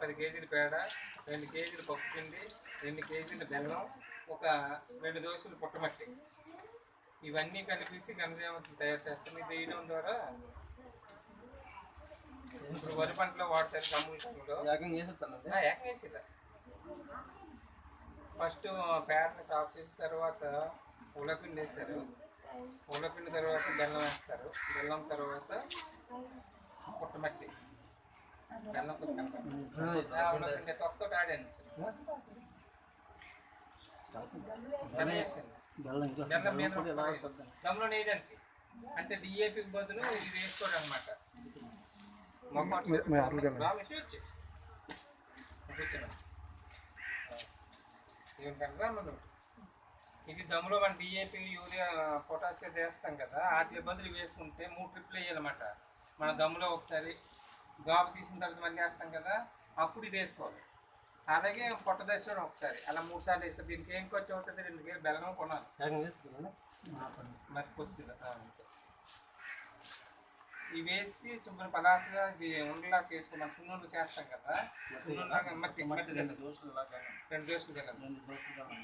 పది కేజీల పేడ రెండు కేజీలు పప్పు పిండి రెండు కేజీల బెల్లం ఒక రెండు దోశలు పుట్టమట్టి. ఇవన్నీ కలిపేసి గంజామతులు తయారు చేస్తాం ఇది వేయడం ద్వారా ఇప్పుడు వరి పంటలో వాడతారు గమ్ముల. టైంలో ఏకంగా చేసేస్తానండి ఏకం వేసేదా ఫస్ట్ పేడని సాఫ్ చేసిన తర్వాత పూలపిండి వేస్తారు. పూలపిండి తర్వాత బెల్లం వేస్తారు. బెల్లం తర్వాత పుట్టమట్టి. బెల్లం ఆడాను దమ్ములో వేయడానికి అంటే డిఏపికి బదులు ఇది వేసుకోవడం అనమాట ఇది దమ్ములో మన డిఏపి యూరియా పొటాషియం వేస్తాం కదా. వాటి బదులు వేసుకుంటే మూడు ట్రిప్లు వేయాలన్నమాట మన దమ్ములో ఒకసారి గాబు తీసిన తర్వాత మళ్ళీ వేస్తాం కదా అప్పుడు ఇది వేసుకోవాలి. అలాగే పొట్ట దశలో ఒకసారి అలా మూడు సార్లు వేస్తాం దీనికి ఏం ఖర్చు అవుతుంది? రెండు కేజీ బెల్లం కొనాలి. మరి కొద్దిగా. ఇవి వేసి శుభ్రం పలాసగా ఇది ఉండలా చేసుకున్నాం సున్నుండు చేస్తాం కదా సున్నుండలాగా మట్టి మట్టి రెండు. దోశలు లాగా. రెండు దోశలు తినాలి.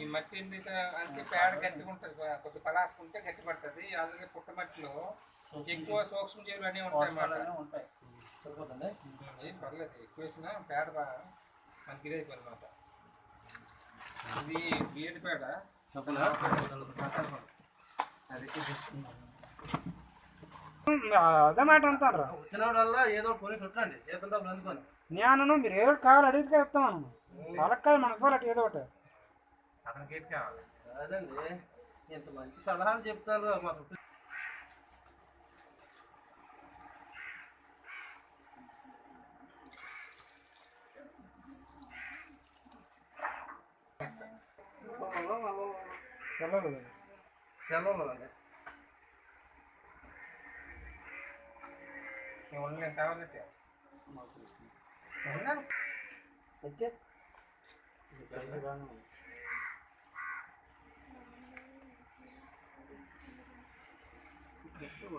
ఈ మట్టి ఎందుకు అంటే పేడ గట్టిగా ఉంటుంది కొద్ది పలాసుకుంటే గట్టి పడుతుంది అలాగే పుట్టమట్టిలో ఎక్కువ సూక్ష్మ జీవులు అన్నీ ఉంటాయి అన్నమాట. ఉంటాయి. ఏం పర్లేదు ఎక్కువ వేసినా పేడ మనకి ఇదే అనమాట ఇది బీఎడ్ పేడ. అది అదే మాట అంటారు. వచ్చినప్పుడల్లా ఏదో ఒకటి కొని చుట్టండి ఏదో అందుకొని నేను మీరు ఏదో కావాలి అడిగితే ఇస్తామను వాళ్ళకి కాదు మనకు ఏదో ఒకటి. అతనికి ఏది కావాలి అదండి ఇంత మంచి సలహాలు చెప్తారు మా చుట్టూ సెలవులు సెలవులు అండి నేను ఉండలేను కావాలంటే ఉన్నాను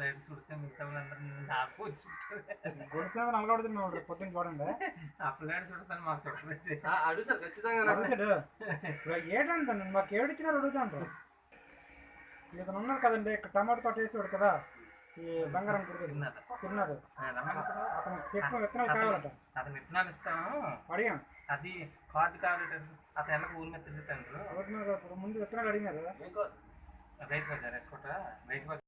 ఏడు చూస్తే మిగతా వాళ్ళందరూ నాకు వచ్చి గొలుసు నలగొడుతుంది మేము పొద్దున్న చూడండి. అప్పుడు ఏడు చూడతాను మాకు ఆ, అడుగుతారు ఖచ్చితంగా నాకు. అడుగుతాడు. ఇప్పుడు ఏటంత మాకు ఏడిచ్చినారు అడుగుతాను ఇతను ఉన్నారు కదండి ఇక్కడ టమాటో తోట వేసాడు కదా. ఈ బంగారం కుడికి తిన్నారా? తిన్నారు ఆ, రమ్మని ఇప్పుడు అతను చెప్పిన విత్తనాలు కావాలట. అతను విత్తనాలు ఇస్తాము. అడిగాం. అది కార్డు కావాలంటే అతను ఎలా ఊరి మీద తిరుగుతాడు ముందు విత్తనాలు అడిగినారు. రైతు బజార్ వేసుకుంటా రైతు బజార్